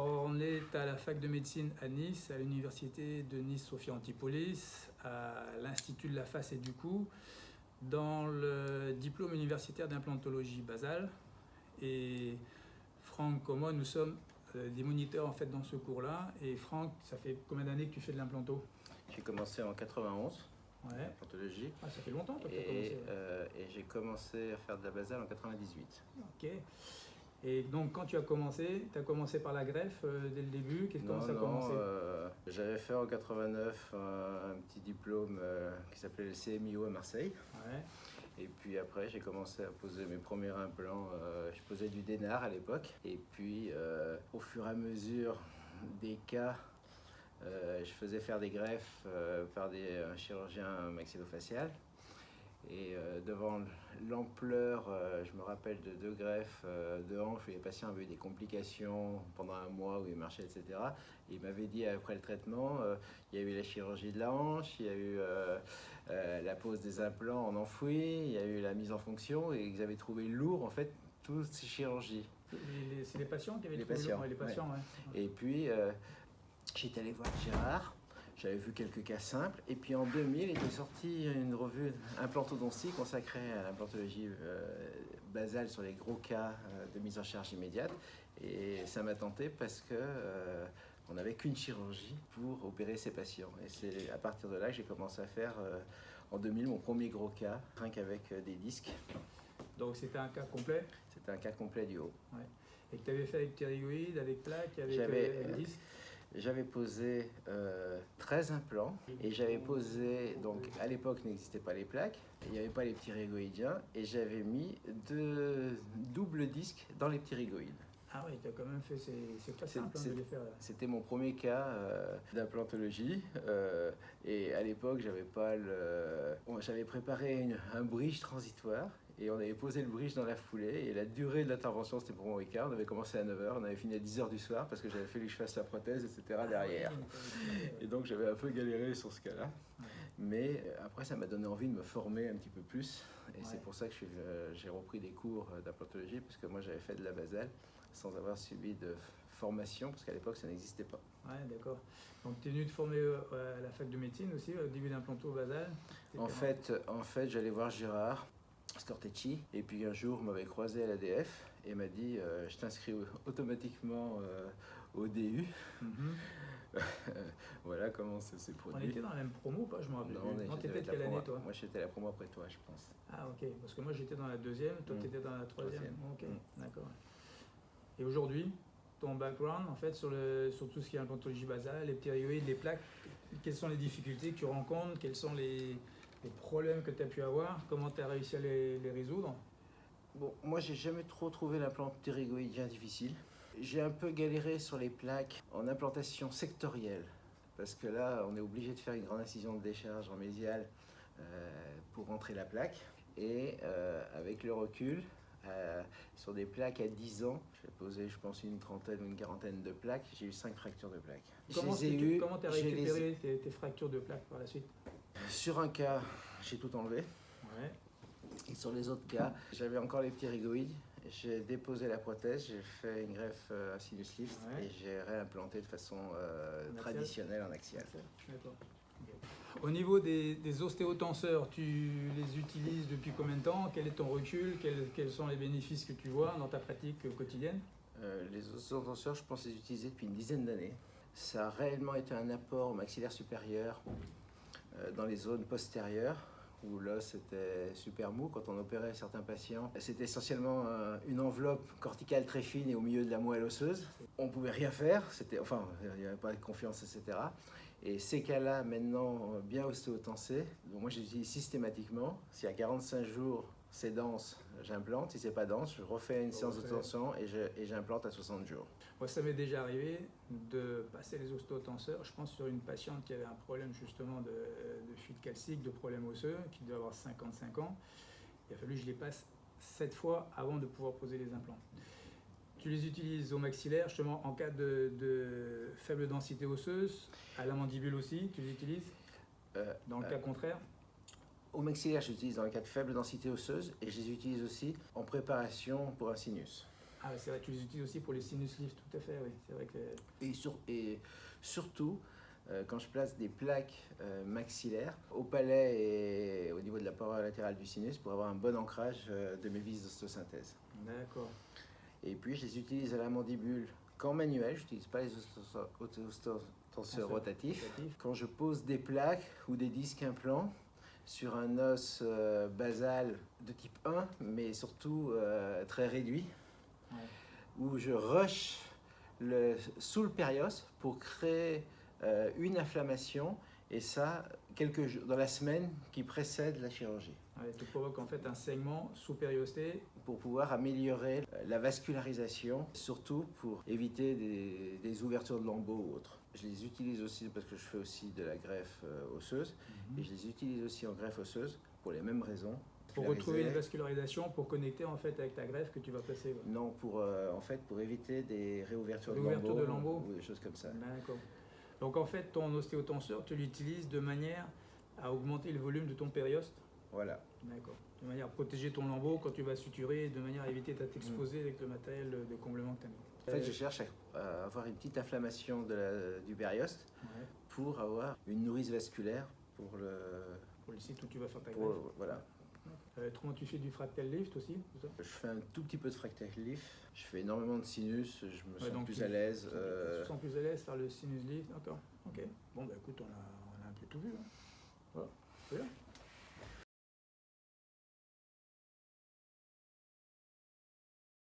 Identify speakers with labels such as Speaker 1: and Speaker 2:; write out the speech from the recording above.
Speaker 1: On est à la fac de médecine à Nice, à l'université de Nice-Sophia Antipolis, à l'Institut de la face et du cou, dans le diplôme universitaire d'implantologie basale. Et Franck, comme moi, nous sommes euh, des moniteurs en fait dans ce cours-là. Et Franck, ça fait combien d'années que tu fais de l'implanto?
Speaker 2: J'ai commencé en 91,
Speaker 1: Ouais.
Speaker 2: implantologie,
Speaker 1: Ah, ça fait longtemps toi, que tu as
Speaker 2: et,
Speaker 1: commencé.
Speaker 2: euh, et j'ai commencé à faire de la basale en 98.
Speaker 1: Ok. Et donc quand tu as commencé, tu as commencé par la greffe euh, dès le début. Qu'est-ce comment ça a commencé?
Speaker 2: euh, j'avais fait en 89 un, un petit diplôme euh, qui s'appelait le CMIO à Marseille.
Speaker 1: Ouais.
Speaker 2: Et puis après, j'ai commencé à poser mes premiers implants. euh, je posais du Dénard à l'époque. Et puis, euh, au fur et à mesure des cas, euh, je faisais faire des greffes euh, par des un chirurgien maxillofacial. Et euh, devant l'ampleur, euh, je me rappelle de deux greffes euh, de hanches où les patients avaient eu des complications pendant un mois où ils marchaient, etc. Et il m'avait dit après le traitement, il y a eu la chirurgie de la hanche, il y a eu la pose des implants en enfoui, il y a eu la mise en fonction et ils avaient trouvé lourd en fait toutes ces chirurgies.
Speaker 1: C'est les patients qui avaient
Speaker 2: Les
Speaker 1: trouvé
Speaker 2: patients,
Speaker 1: ouais, les patients, ouais.
Speaker 2: Et puis j'étais allé voir Gérard, j'avais vu quelques cas simples et puis en 2000 il était sorti une revue implantodontie consacrée à l'implantologie euh, basale sur les gros cas euh, de mise en charge immédiate et ça m'a tenté parce que euh, on n'avait qu'une chirurgie pour opérer ces patients. Et c'est à partir de là que j'ai commencé à faire euh, en 2000 mon premier gros cas, rien qu'avec des disques.
Speaker 1: Donc c'était un cas complet?
Speaker 2: C'était un cas complet du haut.
Speaker 1: et que tu avais fait avec ptérygoïde, avec plaque, avec euh, disque.
Speaker 2: J'avais posé euh, 13 implants et j'avais posé, donc à l'époque n'existaient pas les plaques, il n'y avait pas les petits rigoïdiens et j'avais mis deux doubles disques dans les petits rigoïdes.
Speaker 1: Ah oui, tu as quand même fait, c'est c'est pas
Speaker 2: C'est-
Speaker 1: simple hein,
Speaker 2: c'est-
Speaker 1: de les faire. là.
Speaker 2: C'était mon premier cas euh, d'implantologie euh, et à l'époque j'avais pas le, j'avais préparé une- un bridge transitoire et on avait posé le bridge dans la foulée et la durée de l'intervention c'était pour mon week-end. On avait commencé à 9h, on avait fini à 10h du soir parce que j'avais fallu que je fasse la prothèse etc derrière.
Speaker 1: Ah
Speaker 2: Et donc j'avais un peu galéré sur ce cas-là. Mais euh, après, ça m'a donné envie de me former un petit peu plus. Et
Speaker 1: Ouais.
Speaker 2: c'est pour ça que euh, j'ai repris des cours euh, d'implantologie, parce que moi j'avais fait de la basale sans avoir suivi de formation, parce qu'à l'époque ça n'existait pas.
Speaker 1: Ouais, d'accord. Donc tu es venu te former à la fac de médecine aussi, au début d'implanto basal?
Speaker 2: En fait, en fait j'allais voir Gérard Stortecci, et puis un jour, on m'avait croisé à l'ADF et m'a dit euh, Je t'inscris automatiquement euh, au DU.
Speaker 1: Mhm.
Speaker 2: voilà comment ça s'est
Speaker 1: On
Speaker 2: produit.
Speaker 1: était dans la même promo ou pas Je me rappelle
Speaker 2: Non, on
Speaker 1: Non, t'étais de quelle année toi
Speaker 2: Moi j'étais la promo après toi, je pense.
Speaker 1: Ah ok, parce que moi j'étais dans la deuxième, toi
Speaker 2: Mm.
Speaker 1: tu étais dans la troisième.
Speaker 2: Troisième.
Speaker 1: Ok,
Speaker 2: Mm.
Speaker 1: d'accord. Et aujourd'hui, ton background en fait sur, le, sur tout ce qui est implantologie basale, les ptérygoïdes, les plaques, quelles sont les difficultés que tu rencontres, quels sont les, les problèmes que tu as pu avoir, comment tu as réussi à les, résoudre
Speaker 2: Bon, moi j'ai jamais trop trouvé l'implant ptérygoïdien difficile. J'ai un peu galéré sur les plaques en implantation sectorielle, parce que là on est obligé de faire une grande incision de décharge en mésial euh, pour rentrer la plaque. Et euh, avec le recul, euh, sur des plaques à 10 ans, j'ai posé je pense une trentaine ou une quarantaine de plaques, j'ai eu 5 fractures de plaques.
Speaker 1: Comment tu as
Speaker 2: les
Speaker 1: récupéré tes, tes fractures de plaques par la suite
Speaker 2: Sur un cas, j'ai tout enlevé.
Speaker 1: Ouais.
Speaker 2: Et sur les autres cas, j'avais encore les petits rigoïdes. J'ai déposé la prothèse, j'ai fait une greffe euh, à sinus lift
Speaker 1: Ouais.
Speaker 2: et j'ai réimplanté de façon euh, traditionnelle en axial.
Speaker 1: D'accord. Au niveau des, ostéotenseurs, tu les utilises depuis combien de temps? Quel est ton recul? Quels, sont les bénéfices que tu vois dans ta pratique quotidienne?
Speaker 2: Euh, les ostéotenseurs, je pense les utiliser depuis une dizaine d'années. Ça a réellement été un apport au maxillaire supérieur euh, dans les zones postérieures où l'os était super mou quand on opérait certains patients. C'était essentiellement euh, une enveloppe corticale très fine et au milieu de la moelle osseuse. On pouvait rien faire, enfin, il n'y avait pas de confiance, etc. Et ces cas-là, maintenant, euh, bien ostéotensés, donc moi j'utilise systématiquement. Si à 45 jours c'est dense, j'implante. Si c'est pas dense, je refais une
Speaker 1: On
Speaker 2: séance de
Speaker 1: refait.
Speaker 2: tension et je- et j'implante à 60 jours.
Speaker 1: Moi, ça m'est déjà arrivé de passer les ostéotenseurs, je pense sur une patiente qui avait un problème justement de, de fuite calcique, de problème osseux, qui devait avoir 55 ans. Il a fallu que je les passe 7 fois avant de pouvoir poser les implants. Tu les utilises au maxillaire, justement en cas de, de faible densité osseuse, à la mandibule aussi, tu les utilises
Speaker 2: Euh,
Speaker 1: Dans le
Speaker 2: euh,
Speaker 1: cas contraire?
Speaker 2: Au maxillaire, je les utilise dans le cas de faible densité osseuse et je les utilise aussi en préparation pour un sinus.
Speaker 1: Ah, c'est vrai, tu les utilises aussi pour les sinus lifts, tout à fait, oui. C'est vrai que.
Speaker 2: Et, sur, et surtout, euh, quand je place des plaques euh, maxillaires au palais et au niveau de la paroi latérale du sinus pour avoir un bon ancrage euh, de mes vis d'ostosynthèse.
Speaker 1: D'accord.
Speaker 2: Et puis, je les utilise à la mandibule qu'en manuel, je n'utilise pas les ostotenseurs
Speaker 1: Tenseur
Speaker 2: rotatifs.
Speaker 1: rotatif.
Speaker 2: Quand je pose des plaques ou des disques implants sur un os euh, basal de type 1, mais surtout euh, très réduit,
Speaker 1: Ouais.
Speaker 2: où je rush le, sous le périos pour créer euh, une inflammation, et ça quelques jours, dans la semaine qui précède la chirurgie,
Speaker 1: Ouais, tu provoques en fait un saignement sous périosté.
Speaker 2: pour pouvoir améliorer euh, la vascularisation, surtout pour éviter des, des ouvertures de lambeaux ou autres. Je les utilise aussi parce que je fais aussi de la greffe euh, osseuse, et je les utilise aussi en greffe osseuse pour les mêmes raisons.
Speaker 1: Pour retrouver une vascularisation, pour connecter en fait avec ta greffe que tu vas placer. ouais.
Speaker 2: Non, pour, euh, en fait, pour éviter des réouvertures de lambeaux,
Speaker 1: de lambeaux.
Speaker 2: ou des choses comme ça.
Speaker 1: D'accord. Donc en fait, ton ostéotenseur, tu l'utilises de manière à augmenter le volume de ton périoste.
Speaker 2: Voilà.
Speaker 1: D'accord. De manière à protéger ton lambeau quand tu vas suturer, de manière à éviter de t'exposer avec le matériel de comblement que tu as mis.
Speaker 2: En fait, je cherche à, à avoir une petite inflammation de la- du périoste
Speaker 1: Ouais.
Speaker 2: pour avoir une nourrice vasculaire pour le.
Speaker 1: Pour le site où tu vas faire ta
Speaker 2: pour-
Speaker 1: greffe.
Speaker 2: voilà.
Speaker 1: Euh, comment tu fais du fractal lift aussi ça?
Speaker 2: Je fais un tout petit peu de fractal lift. Je fais énormément de sinus. Je me
Speaker 1: Ouais,
Speaker 2: sens
Speaker 1: donc
Speaker 2: plus
Speaker 1: tu-
Speaker 2: à l'aise.
Speaker 1: Tu
Speaker 2: euh,
Speaker 1: te sens plus à l'aise faire le sinus lift D'accord. Ok. Bon, bah écoute, on a, on a un peu tout vu. hein. Voilà.